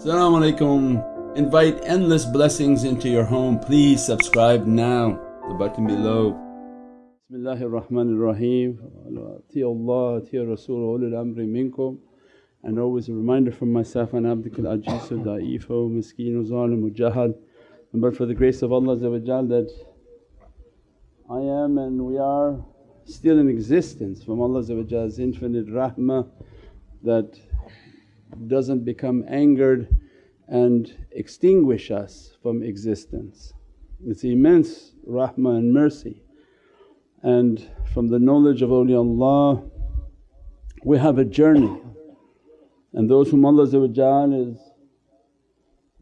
Assalamu alaikum. Invite endless blessings into your home. Please subscribe now, the button below. Bismillahir Rahmanir Rahim. Allah, Rasul, ulul amri minkum. And always a reminder from myself, an Abdul Ajizu, da'ifo, miskeen, zalimu, jahal. But for the grace of Allah that I am and we are still in existence from Allah's infinite rahmah that doesn't become angered and extinguish us from existence. It's immense rahmah and mercy. And from the knowledge of awliyaullah we have a journey and those whom Allah is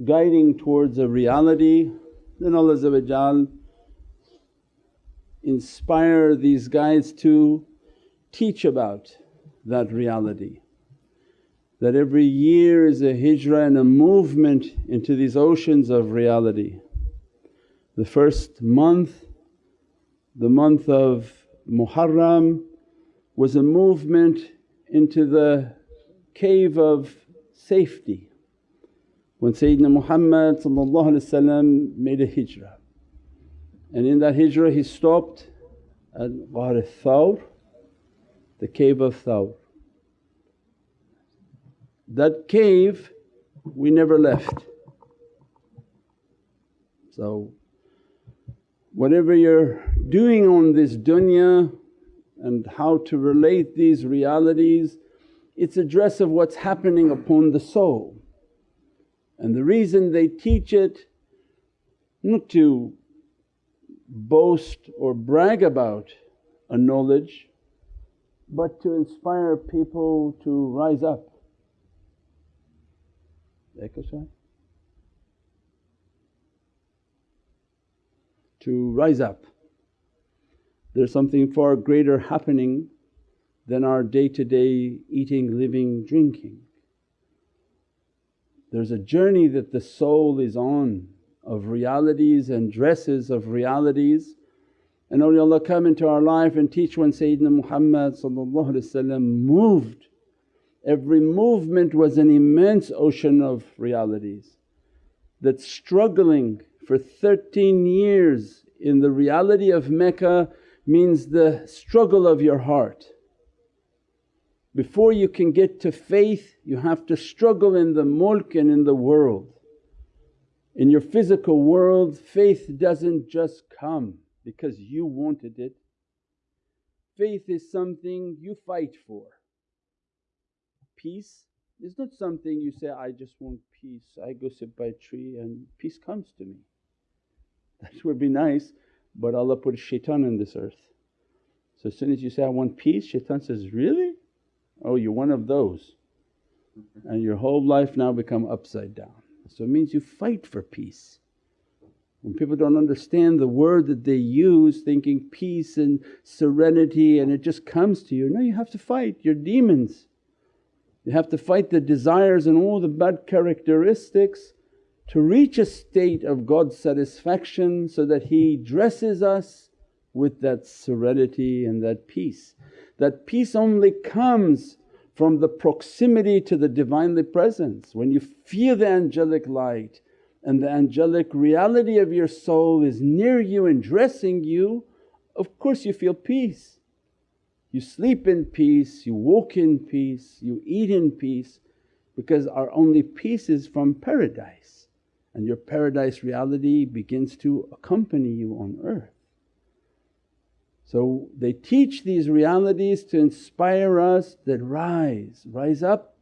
guiding towards a reality then Allah inspire these guides to teach about that reality that every year is a hijrah and a movement into these oceans of reality. The first month, the month of Muharram was a movement into the cave of safety when Sayyidina Muhammad made a hijrah. And in that hijrah he stopped at Ghar Thawr, the cave of Thawr. That cave we never left. So whatever you're doing on this dunya and how to relate these realities, it's a dress of what's happening upon the soul. And the reason they teach it not to boast or brag about a knowledge but to inspire people to rise up exercise? To rise up. There's something far greater happening than our day to day eating, living, drinking. There's a journey that the soul is on of realities and dresses of realities and awliyaullah come into our life and teach when Sayyidina Muhammad moved Every movement was an immense ocean of realities that struggling for 13 years in the reality of Mecca means the struggle of your heart. Before you can get to faith you have to struggle in the mulk and in the world. In your physical world faith doesn't just come because you wanted it, faith is something you fight for peace is not something you say, I just want peace, I go sit by a tree and peace comes to me. That would be nice but Allah put shaitan in this earth. So as soon as you say, I want peace, shaitan says, really? Oh you're one of those and your whole life now become upside down. So it means you fight for peace. When people don't understand the word that they use thinking peace and serenity and it just comes to you, no you have to fight your demons. You have to fight the desires and all the bad characteristics to reach a state of God's satisfaction so that He dresses us with that serenity and that peace. That peace only comes from the proximity to the Divinely Presence. When you feel the angelic light and the angelic reality of your soul is near you and dressing you, of course you feel peace. You sleep in peace, you walk in peace, you eat in peace because our only peace is from paradise and your paradise reality begins to accompany you on earth. So they teach these realities to inspire us that rise, rise up,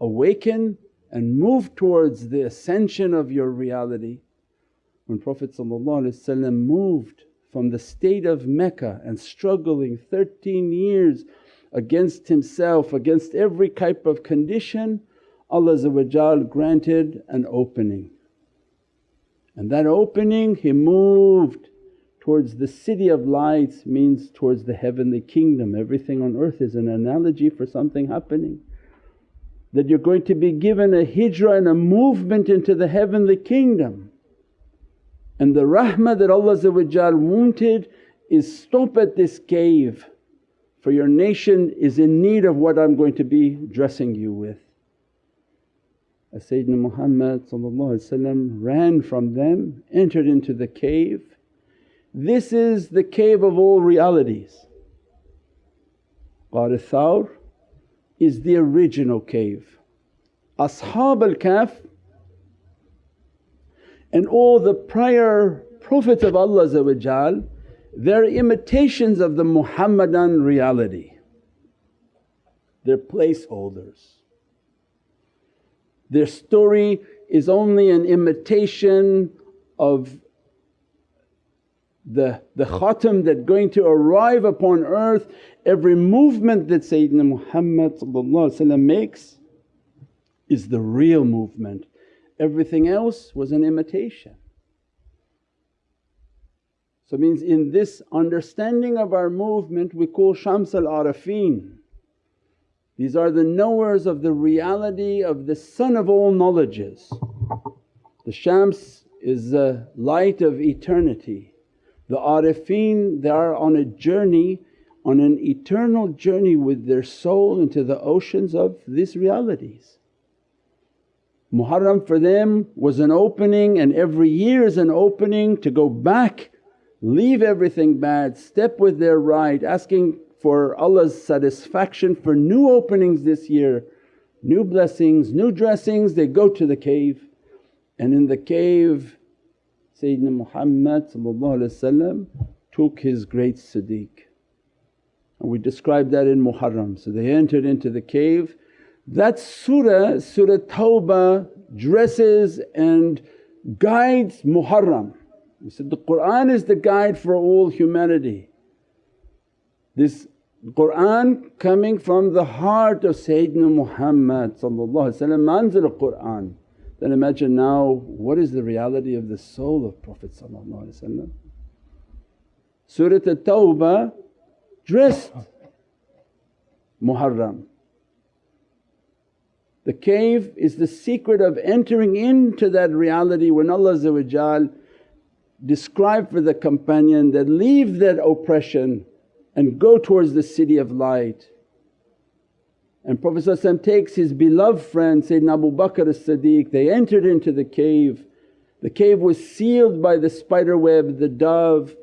awaken and move towards the ascension of your reality. When Prophet moved from the state of Mecca and struggling 13 years against himself, against every type of condition, Allah granted an opening. And that opening he moved towards the city of lights means towards the heavenly kingdom. Everything on earth is an analogy for something happening. That you're going to be given a hijrah and a movement into the heavenly kingdom. And the rahmah that Allah wanted is stop at this cave for your nation is in need of what I'm going to be dressing you with. as Sayyidina Muhammad ran from them, entered into the cave. This is the cave of all realities. Ghar Thawr is the original cave. Ashab al Kahf and all the prior Prophets of Allah they're imitations of the Muhammadan reality. They're placeholders. Their story is only an imitation of the, the khatam that going to arrive upon earth. Every movement that Sayyidina Muhammad makes is the real movement, everything else was an imitation. So it means in this understanding of our movement we call Shams al Arifin these are the knowers of the reality of the sun of all knowledges. The Shams is the light of eternity. The Arifin they are on a journey, on an eternal journey with their soul into the oceans of these realities. Muharram for them was an opening and every year is an opening to go back, leave everything bad, step with their right, asking for Allah's satisfaction for new openings this year, new blessings, new dressings, they go to the cave. And in the cave Sayyidina Muhammad took his great Siddiq. And we describe that in Muharram. So they entered into the cave. That surah, Surah Tawbah dresses and guides Muharram. We said the Qur'an is the guide for all humanity. This Qur'an coming from the heart of Sayyidina Muhammad manzil of Qur'an. Then imagine now what is the reality of the soul of Prophet Surah At-Tawbah dressed Muharram. The cave is the secret of entering into that reality when Allah described for the companion that, leave that oppression and go towards the city of light. And Prophet takes his beloved friend Sayyidina Abu Bakr as-Siddiq, they entered into the cave. The cave was sealed by the spider web, the dove.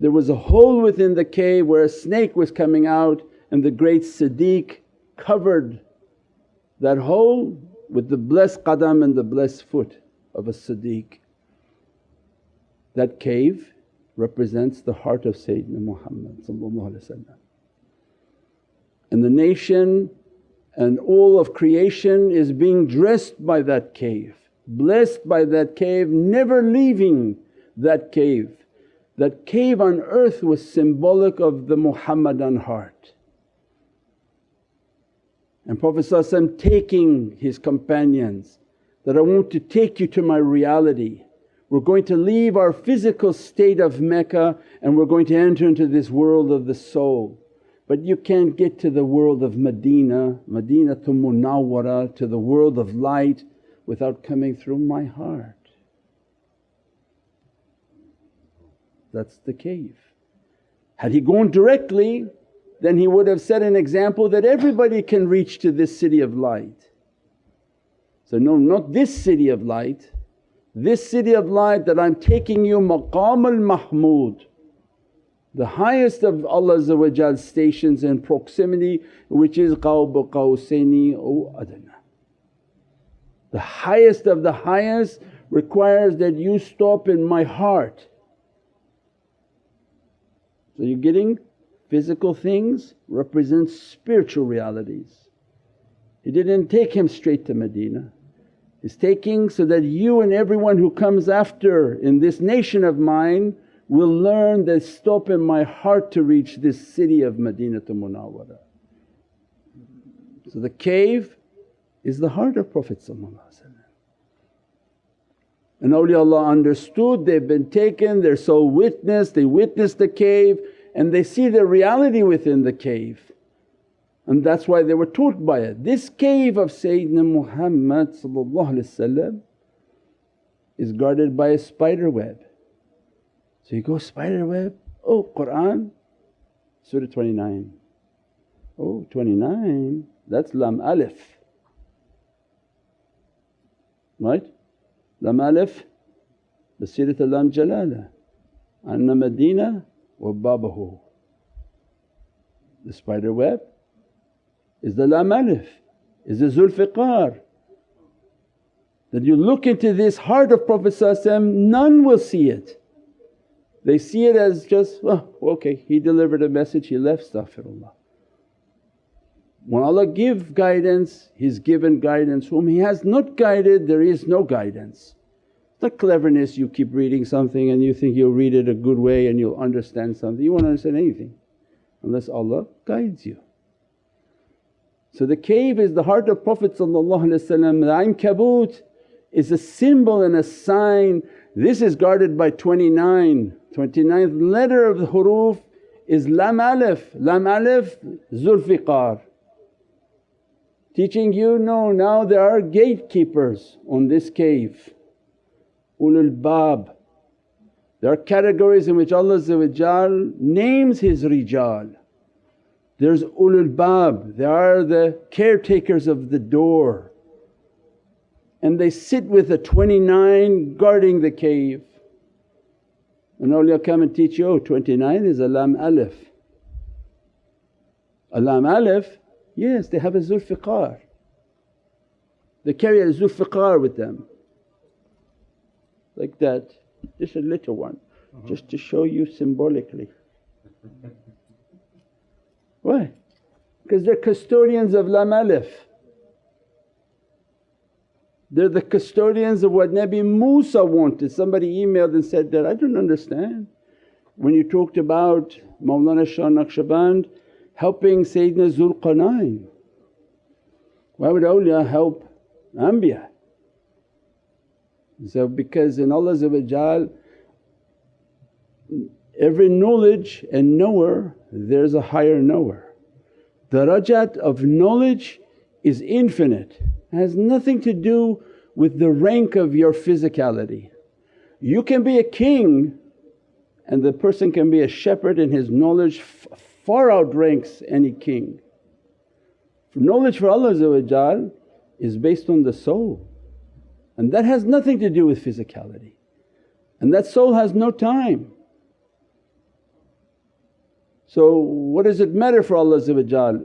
There was a hole within the cave where a snake was coming out and the great Siddiq covered that hole with the blessed qadam and the blessed foot of a Siddiq. That cave represents the heart of Sayyidina Muhammad and the nation and all of creation is being dressed by that cave, blessed by that cave, never leaving that cave. That cave on earth was symbolic of the Muhammadan heart. And Prophet taking his companions that, I want to take you to my reality we're going to leave our physical state of Mecca and we're going to enter into this world of the soul. But you can't get to the world of Medina, Medina to Munawwara, to the world of light without coming through my heart. That's the cave. Had he gone directly then he would have set an example that everybody can reach to this city of light. So no not this city of light this city of light that I'm taking you maqam al-mahmud the highest of Allah's stations in proximity which is Qawb Qawsaini or adna. The highest of the highest requires that you stop in my heart. So you're getting physical things represent spiritual realities. He didn't take him straight to Medina He's taking so that you and everyone who comes after in this nation of mine will learn that stop in my heart to reach this city of Madinatul Munawwara. So the cave is the heart of Prophet and awliyaullah understood they've been taken, their soul witnessed, they witnessed the cave and they see the reality within the cave and that's why they were taught by it. This cave of Sayyidina Muhammad is guarded by a spider web. So you go, spider web, oh Qur'an, Surah 29. Oh 29, that's Lam Alif. right? Lam alif basirat lam jalala anna Madina wa babahu. The spider web is the lam alif, is the Zulfiqar. That you look into this heart of Prophet none will see it. They see it as just, oh okay he delivered a message, he left astaghfirullah. When Allah give guidance, He's given guidance. Whom He has not guided there is no guidance. Not cleverness you keep reading something and you think you'll read it a good way and you'll understand something. You won't understand anything unless Allah guides you. So the cave is the heart of Prophet the Ankabut is a symbol and a sign. This is guarded by 29, 29th letter of the huruf is Lam Alif, Lam Alif Zulfiqar teaching you, no now there are gatekeepers on this cave, ulul bab. There are categories in which Allah names His rijal. There's ulul bab, they are the caretakers of the door and they sit with the 29 guarding the cave. And awliya come and teach you, oh 29 is a lam alif. A lam alif Yes, they have a zulfiqar. They carry a zulfiqar with them like that, just a little one, uh-huh. just to show you symbolically. Why? Because they're custodians of Lam Alif. They're the custodians of what Nabi Musa wanted. Somebody emailed and said that, I don't understand. When you talked about Mawlana Shah Naqshband helping Sayyidina Zulqarnain. Why would awliya help Anbiya? So because in Allah every knowledge and knower there's a higher knower. The rajat of knowledge is infinite, it has nothing to do with the rank of your physicality. You can be a king and the person can be a shepherd and his knowledge far outranks any king. Knowledge for Allah is based on the soul and that has nothing to do with physicality and that soul has no time. So what does it matter for Allah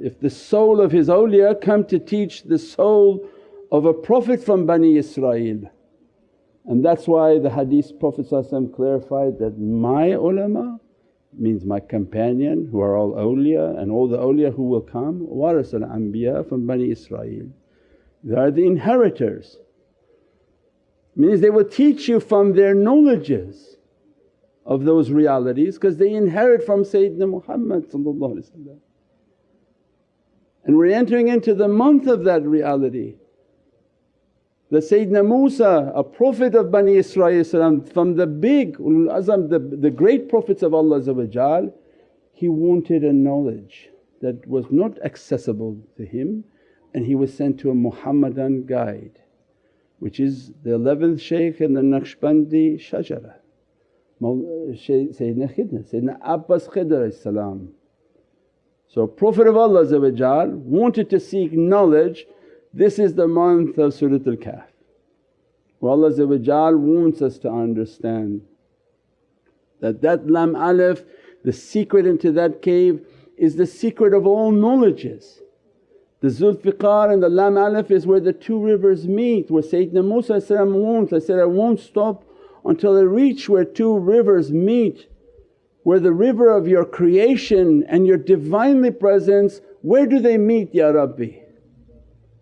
if the soul of His awliya come to teach the soul of a Prophet from Bani Israel. And that's why the hadith Prophet clarified that, my ulama means my companion who are all awliya and all the awliya who will come, waras al-anbiya from Bani Israel. They are the inheritors, means they will teach you from their knowledges of those realities because they inherit from Sayyidina Muhammad and we're entering into the month of that reality. The Sayyidina Musa, a prophet of Bani Israel from the big ulul azam, the, the great prophets of Allah he wanted a knowledge that was not accessible to him and he was sent to a Muhammadan guide which is the 11th shaykh in the Naqshbandi Shajara, Sayyidina Khidr, Sayyidina Abbas Khidr So Prophet of Allah wanted to seek knowledge this is the month of Surat al-Kahf. Where Allah wants us to understand that that lam alif, the secret into that cave is the secret of all knowledges. The Zulfiqar and the lam alif is where the two rivers meet where Sayyidina Musa wants, I said, I won't stop until I reach where two rivers meet where the river of your creation and your Divinely Presence, where do they meet Ya Rabbi?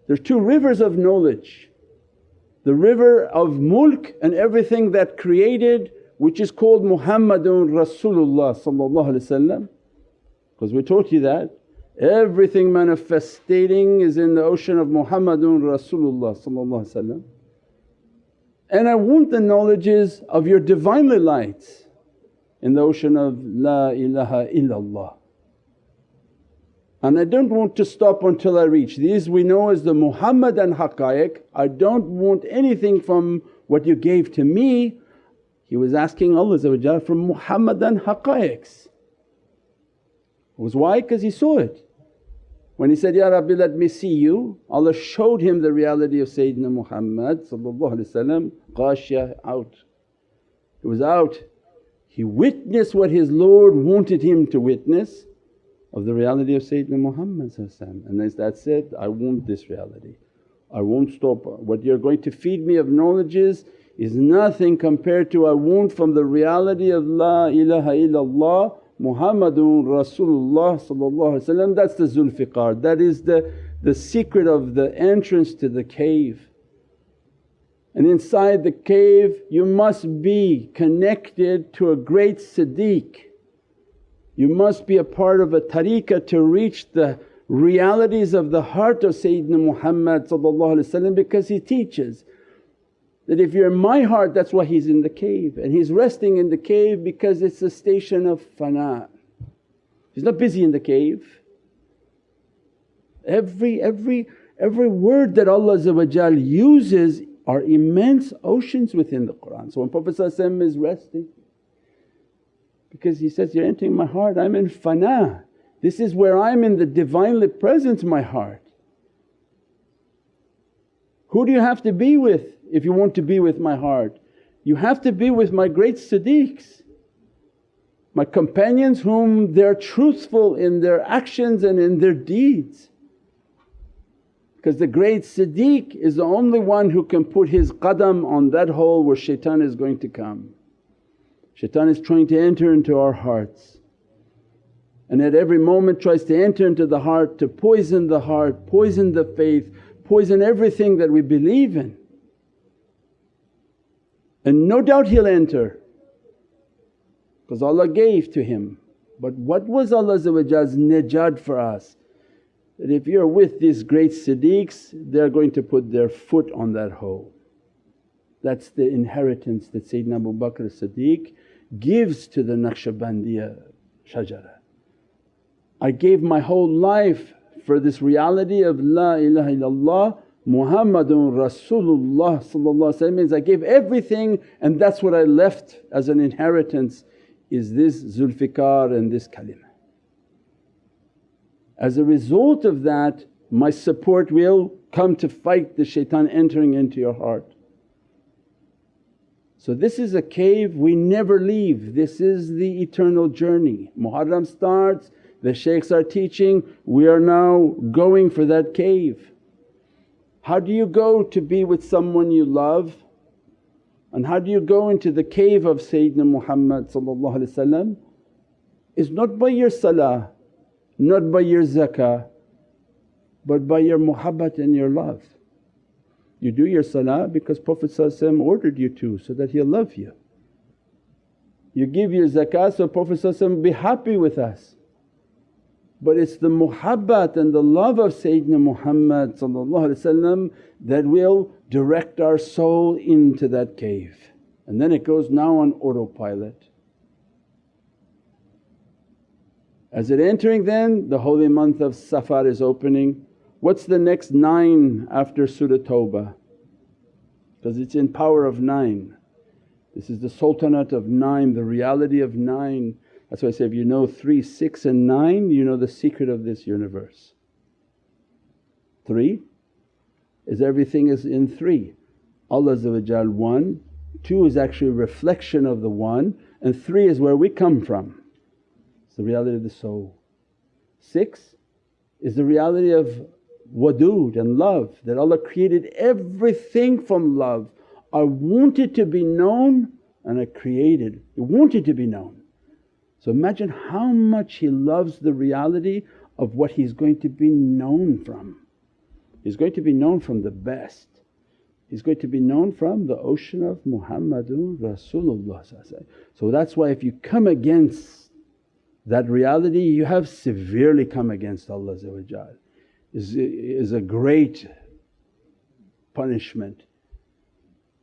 There's two rivers of knowledge. The river of mulk and everything that created which is called Muhammadun Rasulullah because we taught you that everything manifesting is in the ocean of Muhammadun Rasulullah and I want the knowledges of your Divinely lights in the ocean of La ilaha illallah and I don't want to stop until I reach. These we know as the Muhammadan haqqaiq, I don't want anything from what you gave to me. He was asking Allah from Muhammadan haqqaiqs. Was why? Because he saw it. When he said, Ya Rabbi let me see you, Allah showed him the reality of Sayyidina Muhammad ghashya out. He was out. He witnessed what his Lord wanted him to witness of the reality of Sayyidina Muhammad and as that said, I want this reality. I won't stop. What you're going to feed me of knowledges is nothing compared to I want from the reality of La ilaha illallah Muhammadun Rasulullah that's the Zulfiqar, that is the, the secret of the entrance to the cave. And inside the cave you must be connected to a great Siddiq. You must be a part of a tariqah to reach the realities of the heart of Sayyidina Muhammad because he teaches that if you're in my heart that's why he's in the cave and he's resting in the cave because it's a station of fana. He's not busy in the cave. Every, every, every word that Allah uses are immense oceans within the Qur'an. So when Prophet is resting because he says, you're entering my heart, I'm in fana. This is where I'm in the Divinely Presence my heart. Who do you have to be with if you want to be with my heart? You have to be with my great Siddiqs, my companions whom they're truthful in their actions and in their deeds. Because the great Siddiq is the only one who can put his qadam on that hole where shaitan is going to come. Shaitan is trying to enter into our hearts and at every moment tries to enter into the heart to poison the heart, poison the faith, poison everything that we believe in. And no doubt he'll enter because Allah gave to him. But what was Allah's najat for us? That if you're with these great siddiqs they're going to put their foot on that hole. That's the inheritance that Sayyidina Abu Bakr Siddiq gives to the Naqshbandiya shajara. I gave my whole life for this reality of La ilaha illallah Muhammadun Rasulullah means I gave everything and that's what I left as an inheritance is this Zulfiqar and this kalima. As a result of that my support will come to fight the shaitan entering into your heart. So this is a cave we never leave, this is the eternal journey. Muharram starts, the shaykhs are teaching, we are now going for that cave. How do you go to be with someone you love? And how do you go into the cave of Sayyidina Muhammad is not by your salah, not by your zakah but by your muhabbat and your love. You do your salah because Prophet ordered you to so that he'll love you. You give your zakah so Prophet be happy with us but it's the muhabbat and the love of Sayyidina Muhammad that will direct our soul into that cave and then it goes now on autopilot. As it entering then the holy month of Safar is opening. What's the next nine after Surah Tawbah? Because it's in power of nine. This is the sultanate of nine, the reality of nine. That's why I say if you know 3, 6 and 9 you know the secret of this universe. 3 is everything is in 3, Allah 1, 2 is actually a reflection of the 1 and 3 is where we come from. It's the reality of the soul. 6 is the reality of wadood and love that Allah created everything from love. I wanted to be known and I created, He wanted to be known. So imagine how much he loves the reality of what he's going to be known from. He's going to be known from the best. He's going to be known from the ocean of Muhammadun Rasulullah So that's why if you come against that reality you have severely come against Allah is, is a great punishment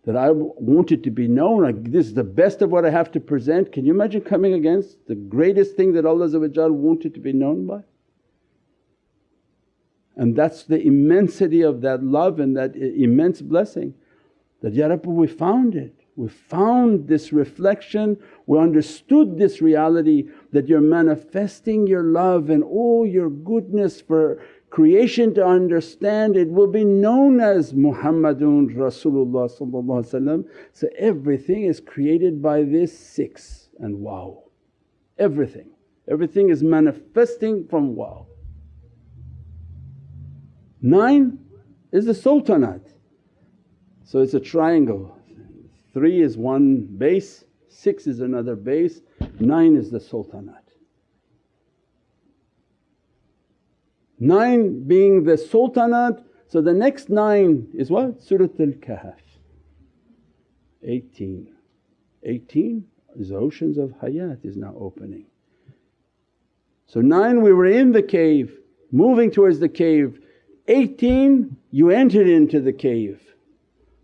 that I wanted to be known, like, this is the best of what I have to present. Can you imagine coming against the greatest thing that Allah wanted to be known by? And that's the immensity of that love and that immense blessing that, Ya Rabbi we found it. We found this reflection, we understood this reality that you're manifesting your love and all your goodness for creation to understand it will be known as Muhammadun Rasulullah So everything is created by this six and wow, everything. Everything is manifesting from wow. Nine is the sultanate, so it's a triangle. Three is one base, six is another base, nine is the sultanate. Nine being the sultanate, so the next nine is what? Surat al Kahf. 18. 18 is oceans of hayat is now opening. So 9 we were in the cave, moving towards the cave. 18 you entered into the cave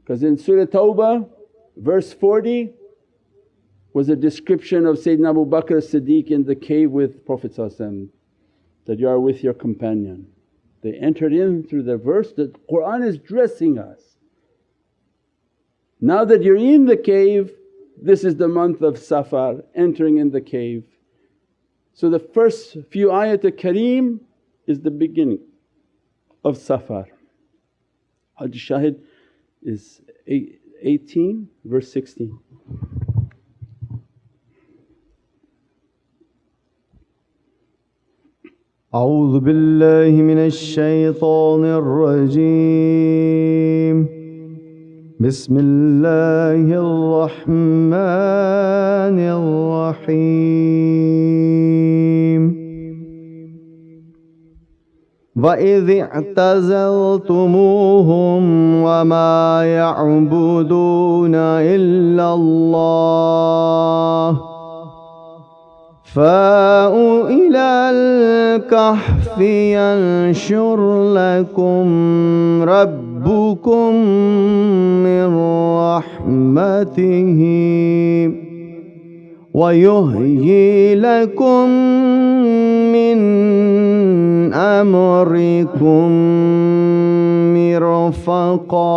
because in Surah Tawbah verse 40 was a description of Sayyidina Abu Bakr as-Siddiq in the cave with Prophet that you are with your companion. They entered in through the verse that Qur'an is dressing us. Now that you're in the cave, this is the month of Safar, entering in the cave. So the first few ayat Kareem is the beginning of Safar. Hajj Shahid is 18 verse 16. أعوذ بالله من الشيطان الرجيم. بسم الله الرحمن الرحيم. وإذ اعتزلتموهم وما يعبدون إلا الله. فاءوا إلى الكهف ينشر لكم ربكم من رحمته ويهيي لكم من أمركم مرفقا.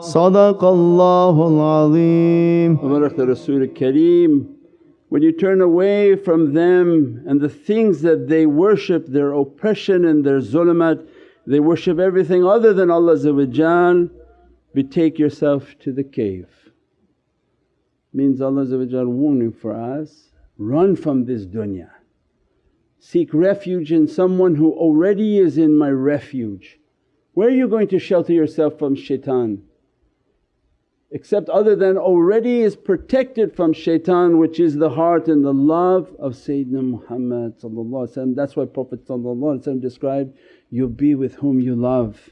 صدق الله العظيم. وبارك الرسول الكريم when you turn away from them and the things that they worship, their oppression and their zulumat, they worship everything other than Allah betake yourself to the cave. Means Allah warning for us, run from this dunya. Seek refuge in someone who already is in my refuge. Where are you going to shelter yourself from shaitan? Except other than already is protected from shaitan which is the heart and the love of Sayyidina Muhammad That's why Prophet described, you'll be with whom you love.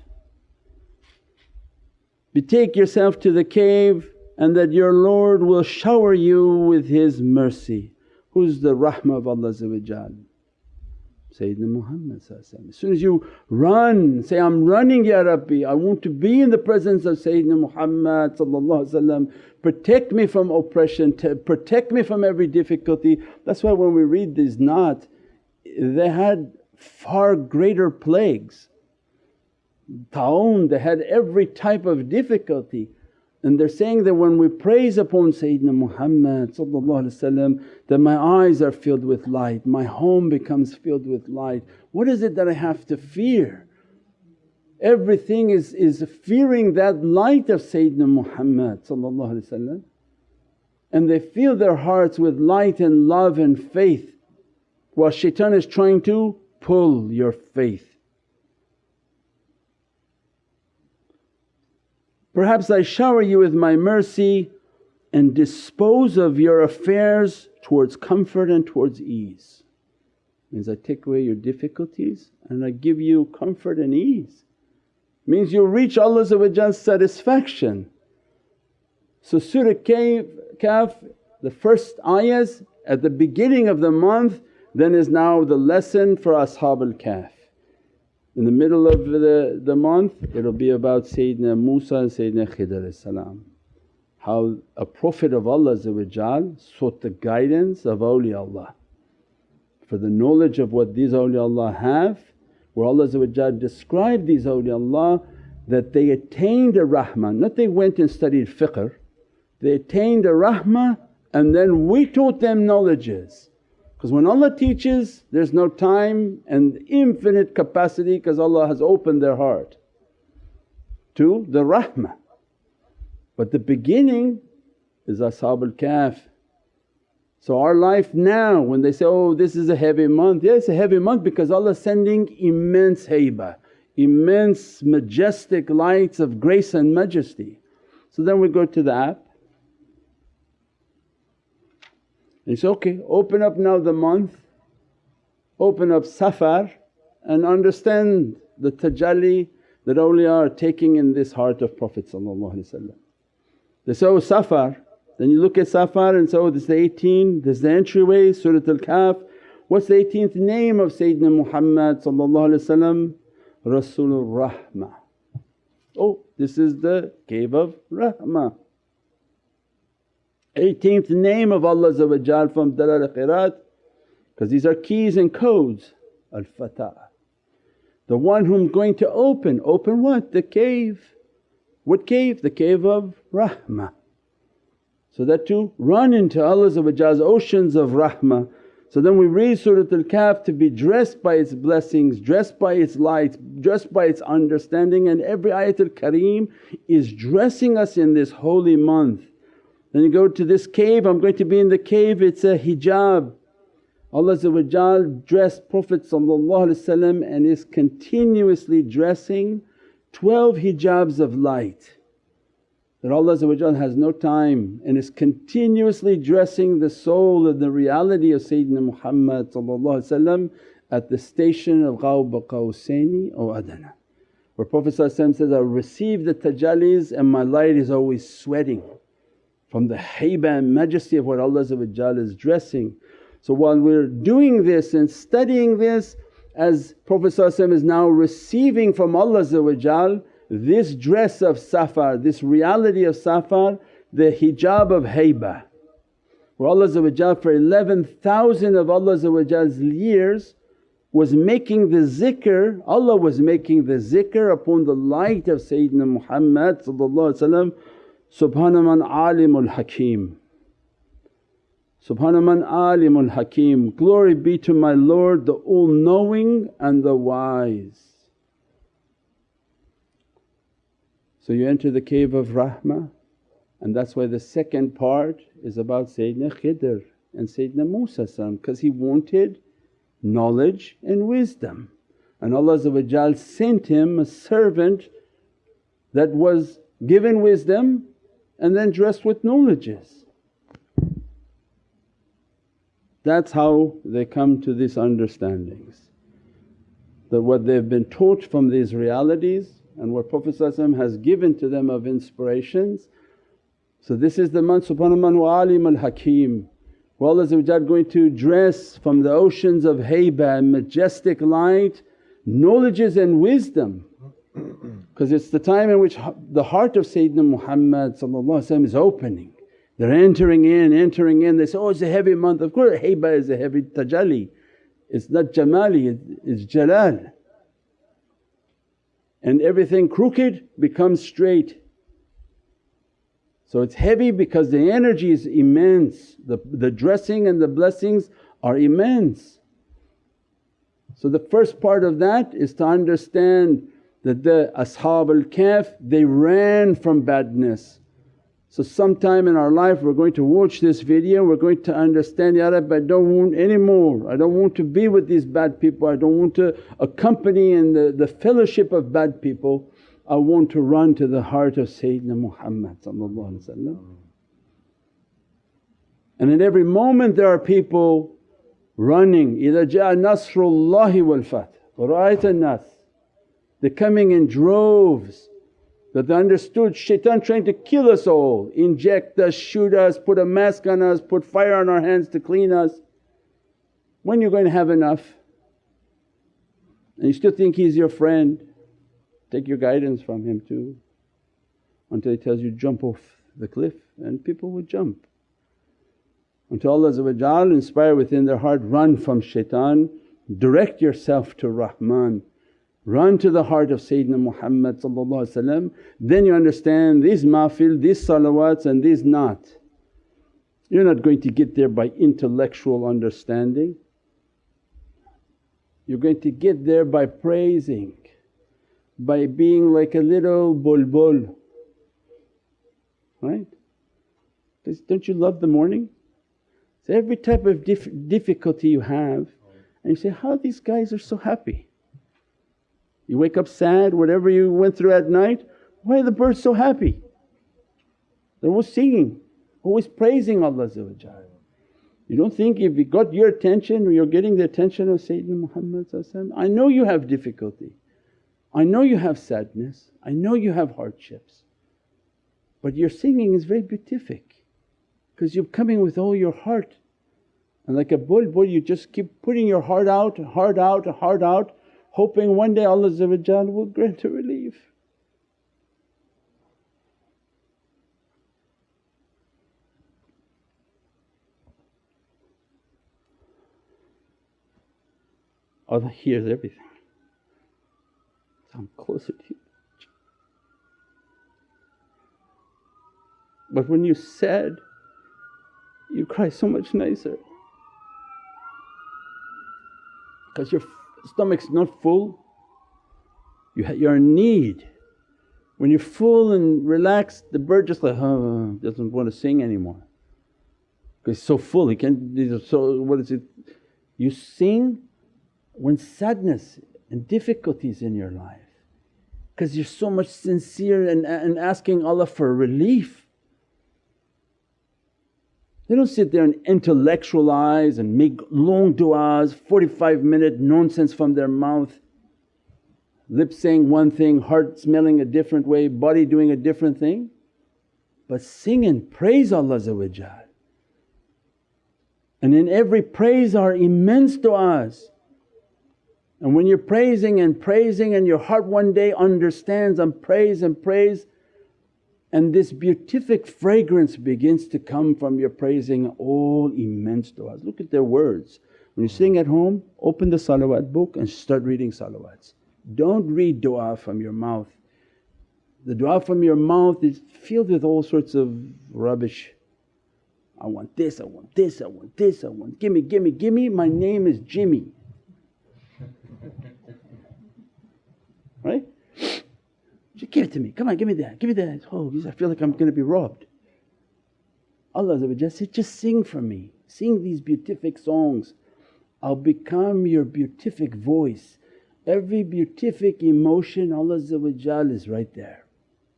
Betake yourself to the cave and that your Lord will shower you with His mercy. Who's the rahmah of Allah Sayyidina Muhammad As soon as you run, say, I'm running Ya Rabbi, I want to be in the presence of Sayyidina Muhammad protect me from oppression, protect me from every difficulty. That's why when we read these naat, they had far greater plagues. Ta'un, they had every type of difficulty and they're saying that when we praise upon Sayyidina Muhammad that my eyes are filled with light, my home becomes filled with light. What is it that I have to fear? Everything is, is fearing that light of Sayyidina Muhammad and they fill their hearts with light and love and faith while shaitan is trying to pull your faith. Perhaps I shower you with my mercy and dispose of your affairs towards comfort and towards ease. Means I take away your difficulties and I give you comfort and ease. Means you'll reach Allah's satisfaction. So Surah Kahf, the first ayahs at the beginning of the month then is now the lesson for Ashab al-Kahf. In the middle of the, the month it'll be about Sayyidina Musa and Sayyidina Khidr how a Prophet of Allah sought the guidance of awliyaullah. For the knowledge of what these awliyaullah have where Allah described these awliyaullah that they attained a rahmah, not they went and studied fiqh, they attained a rahmah and then we taught them knowledges Because when Allah teaches there's no time and infinite capacity because Allah has opened their heart to the rahmah. But the beginning is Ashabul Kahf. So our life now when they say, oh this is a heavy month, yeah it's a heavy month because Allah sending immense haybah, immense majestic lights of grace and majesty. So then we go to the app and say, okay open up now the month, open up Safar and understand the tajalli that awliya are taking in this heart of Prophet They say, oh Safar, then you look at Safar and say, oh this is the 18, this is the entryway, Surat al-Kahf. What's the 18th name of Sayyidina Muhammad Rasulul Rahmah. Oh this is the cave of Rahmah. 18th name of Allah from Dalail Khairat because these are keys and codes, Al-Fatah. The one whom going to open, open what? The cave. What cave? The cave of rahmah. So that to run into Allah's oceans of rahmah. So then we read Surat Al-Kahf to be dressed by its blessings, dressed by its lights, dressed by its understanding and every ayatul kareem is dressing us in this holy month. Then you go to this cave, I'm going to be in the cave, it's a hijab. Allah dressed Prophet and is continuously dressing 12 hijabs of light. That Allah has no time and is continuously dressing the soul of the reality of Sayyidina Muhammad at the station of Qawba Qawsaini or Adana. Where Prophet says, I receive the tajallis and my light is always sweating from the haybah and majesty of what Allah is dressing. So while we're doing this and studying this as Prophet is now receiving from Allah this dress of safar, this reality of safar, the hijab of haybah. Where Allah for 11,000 of Allah's years was making the zikr, Allah was making the zikr upon the light of Sayyidina Muhammad Subhana man alimul hakim. Subhana man alimul hakim, glory be to my Lord the all knowing and the wise. So you enter the cave of rahmah and that's why the second part is about Sayyidina Khidr and Sayyidina Musa because he wanted knowledge and wisdom. And Allah sent him a servant that was given wisdom and then dressed with knowledges. That's how they come to these understandings that what they've been taught from these realities and what Prophet has given to them of inspirations. So this is the man subhanahu man wa alim al hakim where Allah going to dress from the oceans of haybah and majestic light knowledges and wisdom because it's the time in which the heart of Sayyidina Muhammad is opening. They're entering in, entering in, they say, oh it's a heavy month. Of course haybah is a heavy tajalli, it's not jamali, it's jalal. And everything crooked becomes straight. So it's heavy because the energy is immense, the, the dressing and the blessings are immense. So the first part of that is to understand that the Ashab al-Kahf they ran from badness so sometime in our life we're going to watch this video, we're going to understand, Ya Rabbi I don't want any more, I don't want to be with these bad people, I don't want to accompany in the, the fellowship of bad people. I want to run to the heart of Sayyidina Muhammad And in every moment there are people running, إِذَا جَاءَ نَصْرُ اللَّهِ وَالْفَتْحُ وَرَأَيْتَ النَّاسِ they're coming in droves that they understood shaitan trying to kill us all, inject us, shoot us, put a mask on us, put fire on our hands to clean us. When you're going to have enough? And you still think he's your friend, take your guidance from him too until he tells you, jump off the cliff and people would jump. Until Allah inspire within their heart, run from shaitan, direct yourself to Rahman Run to the heart of Sayyidina Muhammad then you understand these mahfil, these salawats and these naat. You're not going to get there by intellectual understanding, you're going to get there by praising, by being like a little bulbul, right? Don't you love the morning? So every type of dif difficulty you have and you say, how these guys are so happy. You wake up sad, whatever you went through at night, why are the birds so happy? They're always singing, always praising Allah You don't think if He got your attention or you're getting the attention of Sayyidina Muhammad I know you have difficulty, I know you have sadness, I know you have hardships. But your singing is very beatific because you're coming with all your heart. And like a bulbul you just keep putting your heart out, heart out, heart out hoping one day Allah will grant a relief. Allah hears everything. So I'm closer to you. But when you're sad, you cry so much nicer because your stomach's not full, you you're in need. When you're full and relaxed, the bird just like, oh, doesn't want to sing anymore because it's so full, he can't, so what is it? You sing when sadness and difficulties in your life because you're so much sincere and, and asking Allah for relief they don't sit there and intellectualize and make long du'as, 45 minute nonsense from their mouth, lips saying one thing, heart smelling a different way, body doing a different thing. But sing and praise Allah and in every praise are immense du'as. And when you're praising and praising and your heart one day understands and praise and praise and this beatific fragrance begins to come from your praising all immense du'as. Look at their words. When you're sitting at home, open the salawat book and start reading salawats. Don't read du'a from your mouth. The du'a from your mouth is filled with all sorts of rubbish. I want this, I want this, I want this, I want gimme, gimme, gimme, my name is Jimmy. right? Give it to me, come on give me that, give me that. Oh I feel like I'm going to be robbed. Allah said, just sing for me, sing these beatific songs. I'll become your beatific voice. Every beatific emotion Allah is right there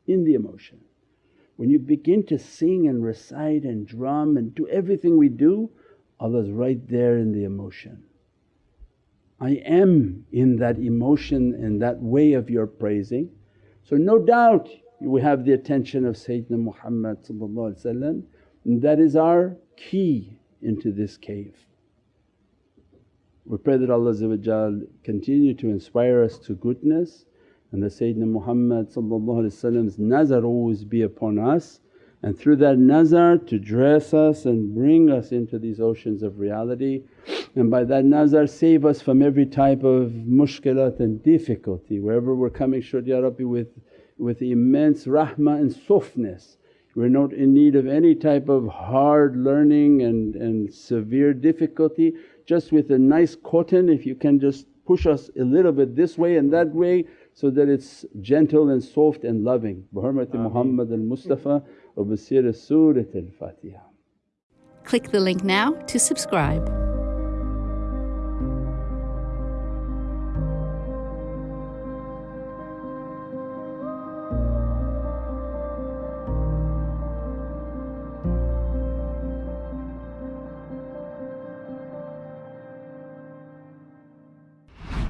in the emotion. When you begin to sing and recite and drum and do everything we do, Allah's right there in the emotion. I am in that emotion and that way of your praising so no doubt we have the attention of Sayyidina Muhammad and that is our key into this cave. We pray that Allah continue to inspire us to goodness and that Sayyidina Muhammad's nazar always be upon us and through that nazar to dress us and bring us into these oceans of reality and by that nazar save us from every type of mushkilat and difficulty wherever we're coming short Ya Rabbi with, with immense rahmah and softness. We're not in need of any type of hard learning and, and severe difficulty just with a nice cotton if you can just push us a little bit this way and that way so that it's gentle and soft and loving. Bi hurmati Muhammad al-Mustafa wa basir Surat al-Fatiha. Click the link now to subscribe.